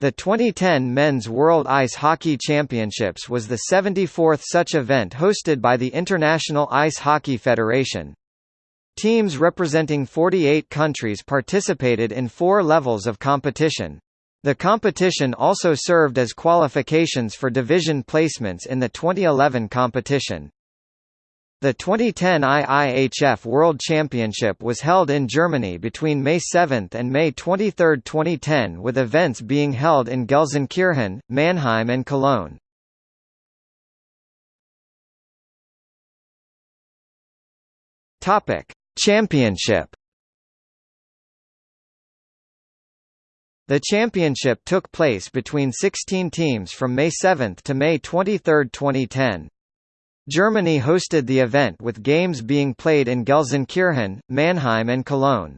The 2010 Men's World Ice Hockey Championships was the 74th such event hosted by the International Ice Hockey Federation. Teams representing 48 countries participated in four levels of competition. The competition also served as qualifications for division placements in the 2011 competition. The 2010 IIHF World Championship was held in Germany between May 7 and May 23, 2010 with events being held in Gelsenkirchen, Mannheim and Cologne. Championship The championship took place between 16 teams from May 7 to May 23, 2010. Germany hosted the event with games being played in Gelsenkirchen, Mannheim and Cologne.